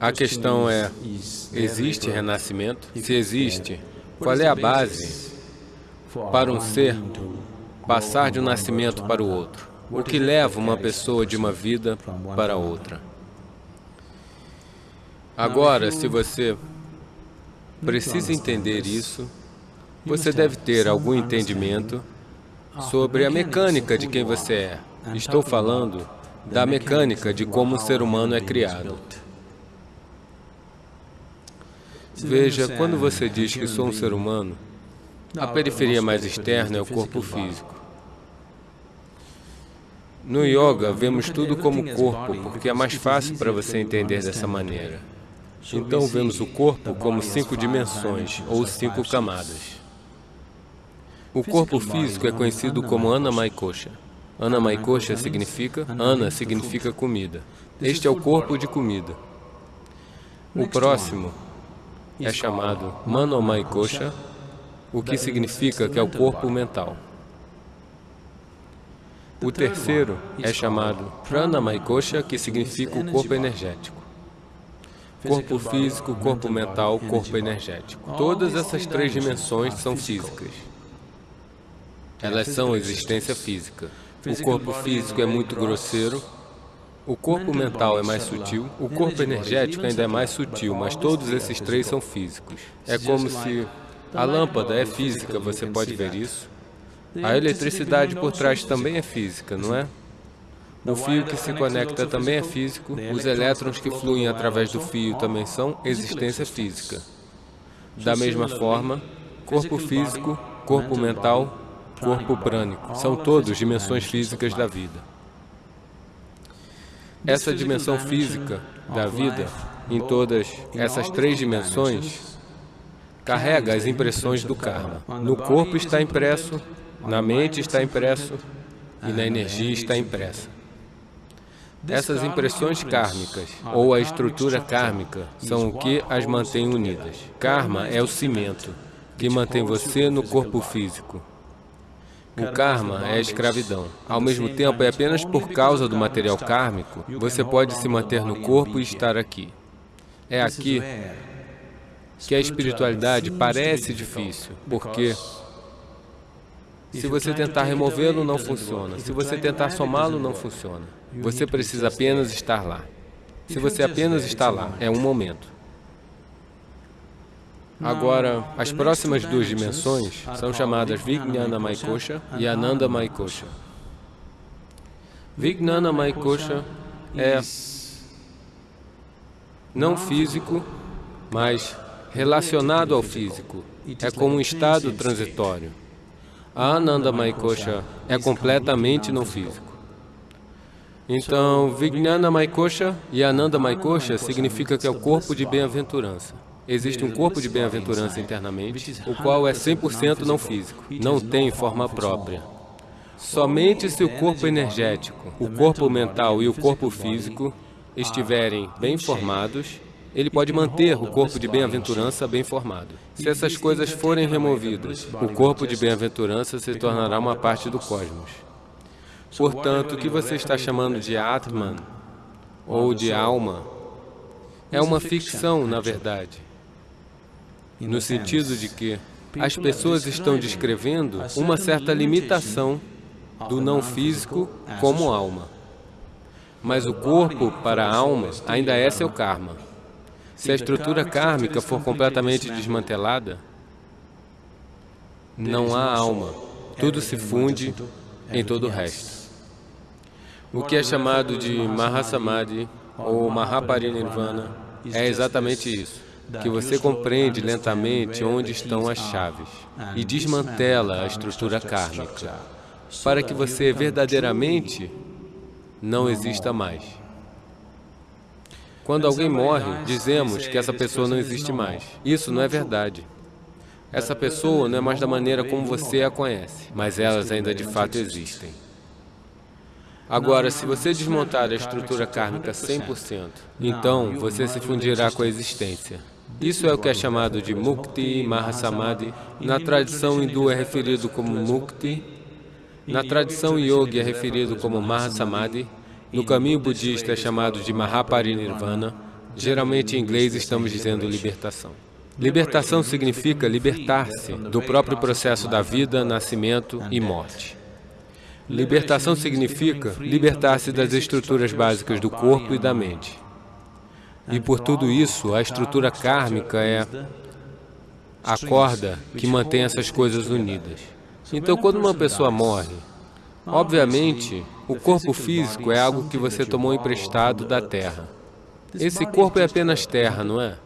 A questão é, existe renascimento? Se existe, qual é a base para um ser passar de um nascimento para o outro? O que leva uma pessoa de uma vida para outra? Agora, se você precisa entender isso, você deve ter algum entendimento sobre a mecânica de quem você é. Estou falando da mecânica de como o ser humano é criado. Veja, quando você diz que sou um ser humano, a periferia mais externa é o corpo físico. No yoga, vemos tudo como corpo, porque é mais fácil para você entender dessa maneira. Então, vemos o corpo como cinco dimensões, ou cinco camadas. O corpo físico é conhecido como Anamaikosha. Anamaikosha significa, Ana significa comida. Este é o corpo de comida. O próximo é chamado Manomai-kosha, o que significa que é o corpo mental. O terceiro é chamado Pranamai-kosha, que significa o corpo energético. Corpo físico, corpo mental, corpo energético. Todas essas três dimensões são físicas. Elas são existência física. O corpo físico é muito grosseiro, o corpo mental é mais sutil, o corpo energético ainda é mais sutil, mas todos esses três são físicos. É como se a lâmpada é física, você pode ver isso. A eletricidade por trás também é física, não é? O fio que se conecta também é físico, os elétrons que fluem através do fio também são existência física. Da mesma forma, corpo físico, corpo mental, corpo prânico, são todos dimensões físicas da vida. Essa dimensão física da vida, em todas essas três dimensões, carrega as impressões do karma. No corpo está impresso, na mente está impresso e na energia está impressa. Essas impressões kármicas, ou a estrutura kármica, são o que as mantém unidas. Karma é o cimento que mantém você no corpo físico. O karma é a escravidão. Ao mesmo tempo, é apenas por causa do material kármico, você pode se manter no corpo e estar aqui. É aqui que a espiritualidade parece difícil, porque se você tentar removê-lo, não funciona. Se você tentar somá-lo, não funciona. Você precisa apenas estar lá. Se você apenas está lá, é um momento. Agora, as próximas duas dimensões são chamadas Vijnana Maikosha e Ananda Maikosha. Vijnana Maikosha é não físico, mas relacionado ao físico. É como um estado transitório. A Ananda Maikosha é completamente não físico. Então, Vijnana Maikosha e Ananda Maikosha significa que é o corpo de bem-aventurança. Existe um corpo de bem-aventurança internamente, o qual é 100% não físico, não tem forma própria. Somente se o corpo energético, o corpo mental e o corpo físico estiverem bem formados, ele pode manter o corpo de bem-aventurança bem formado. Se essas coisas forem removidas, o corpo de bem-aventurança se tornará uma parte do cosmos. Portanto, o que você está chamando de Atman, ou de alma, é uma ficção, na verdade no sentido de que as pessoas estão descrevendo uma certa limitação do não físico como alma. Mas o corpo, para a alma, ainda é seu karma. Se a estrutura kármica for completamente desmantelada, não há alma. Tudo se funde em todo o resto. O que é chamado de Mahasamadhi ou Mahaparinirvana é exatamente isso que você compreende lentamente onde estão as chaves e desmantela a estrutura kármica, para que você verdadeiramente não exista mais. Quando alguém morre, dizemos que essa pessoa não existe mais. Isso não é verdade. Essa pessoa não é mais da maneira como você a conhece, mas elas ainda de fato existem. Agora, se você desmontar a estrutura kármica 100%, então você se fundirá com a existência. Isso é o que é chamado de Mukti Mahasamadhi. Na tradição hindu é referido como Mukti. Na tradição yogi é referido como Mahasamadhi. No caminho budista é chamado de Mahaparinirvana. Geralmente em inglês estamos dizendo libertação. Libertação significa libertar-se do próprio processo da vida, nascimento e morte. Libertação significa libertar-se das estruturas básicas do corpo e da mente. E por tudo isso, a estrutura kármica é a corda que mantém essas coisas unidas. Então, quando uma pessoa morre, obviamente, o corpo físico é algo que você tomou emprestado da terra. Esse corpo é apenas terra, não é?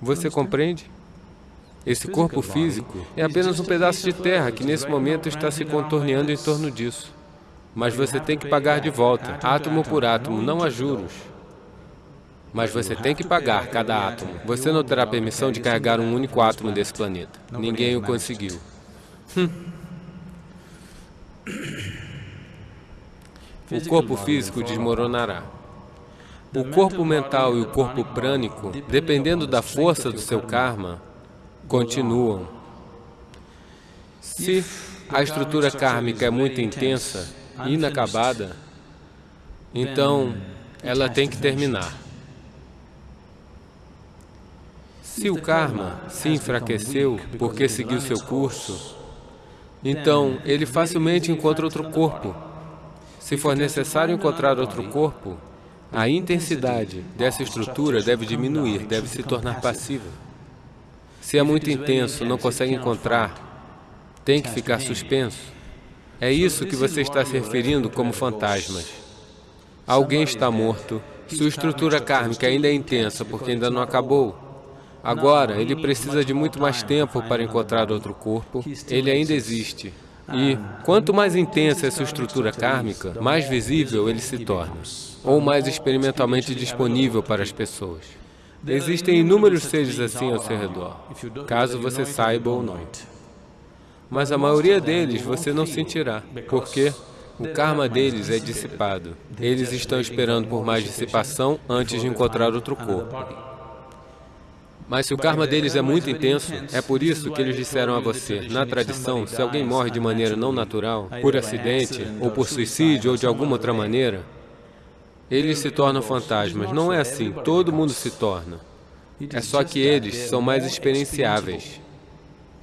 Você compreende? Esse corpo físico é apenas um pedaço de terra que nesse momento está se contorneando em torno disso. Mas você tem que pagar de volta, átomo por átomo, não há juros. Mas você tem que pagar cada átomo. Você não terá permissão de carregar um único átomo desse planeta. Ninguém o conseguiu. Hum. O corpo físico desmoronará. O corpo mental e o corpo prânico, dependendo da força do seu karma, continuam. Se a estrutura kármica é muito intensa, inacabada, então ela tem que terminar. Se o karma se enfraqueceu porque seguiu seu curso, então ele facilmente encontra outro corpo. Se for necessário encontrar outro corpo, a intensidade dessa estrutura deve diminuir, deve se tornar passiva. Se é muito intenso, não consegue encontrar, tem que ficar suspenso. É isso que você está se referindo como fantasmas. Alguém está morto, sua estrutura kármica ainda é intensa porque ainda não acabou. Agora, ele precisa de muito mais tempo para encontrar outro corpo, ele ainda existe. E quanto mais intensa é sua estrutura kármica, mais visível ele se torna, ou mais experimentalmente disponível para as pessoas. Existem inúmeros seres assim ao seu redor, caso você saiba ou não. Mas a maioria deles você não sentirá, porque o karma deles é dissipado. Eles estão esperando por mais dissipação antes de encontrar outro corpo. Mas se o karma deles é muito intenso, é por isso que eles disseram a você, na tradição, se alguém morre de maneira não natural, por acidente, ou por suicídio, ou de alguma outra maneira, eles se tornam fantasmas. Não é assim, todo mundo se torna. É só que eles são mais experienciáveis.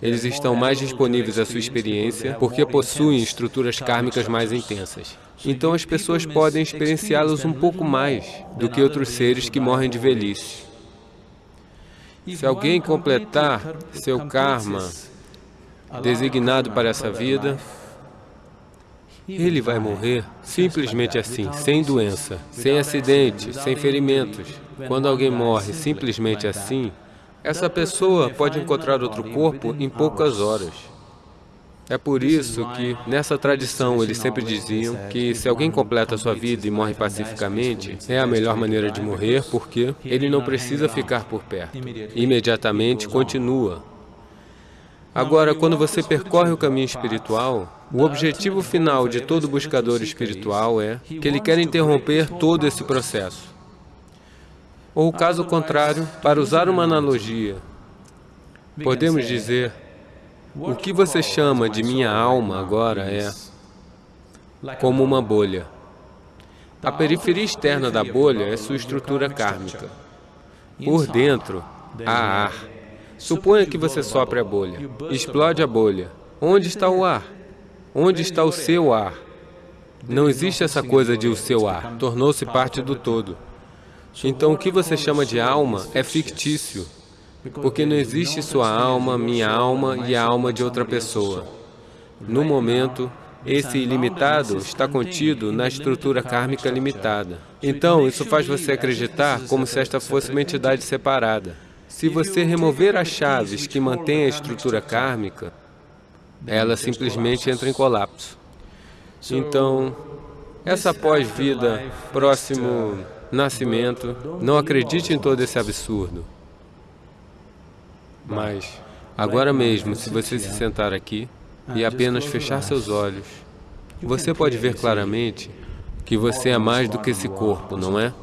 Eles estão mais disponíveis à sua experiência porque possuem estruturas kármicas mais intensas. Então as pessoas podem experienciá-los um pouco mais do que outros seres que morrem de velhice. Se alguém completar seu karma designado para essa vida, ele vai morrer simplesmente assim, sem doença, sem acidente, sem ferimentos. Quando alguém morre simplesmente assim, essa pessoa pode encontrar outro corpo em poucas horas. É por isso que, nessa tradição, eles sempre diziam que se alguém completa a sua vida e morre pacificamente, é a melhor maneira de morrer, porque ele não precisa ficar por perto. Imediatamente continua. Agora, quando você percorre o caminho espiritual, o objetivo final de todo buscador espiritual é que ele quer interromper todo esse processo. Ou, caso contrário, para usar uma analogia, podemos dizer, o que você chama de minha alma agora é como uma bolha. A periferia externa da bolha é sua estrutura kármica. Por dentro, há ar. Suponha que você sopre a bolha, explode a bolha. Onde está o ar? Onde está o seu ar? Não existe essa coisa de o seu ar, tornou-se parte do todo. Então, o que você chama de alma é fictício, porque não existe sua alma, minha alma e a alma de outra pessoa. No momento, esse ilimitado está contido na estrutura kármica limitada. Então, isso faz você acreditar como se esta fosse uma entidade separada. Se você remover as chaves que mantêm a estrutura kármica, ela simplesmente entra em colapso. Então, essa pós-vida, próximo nascimento, não acredite em todo esse absurdo. Mas, agora mesmo, se você se sentar aqui e apenas fechar seus olhos, você pode ver claramente que você é mais do que esse corpo, não é?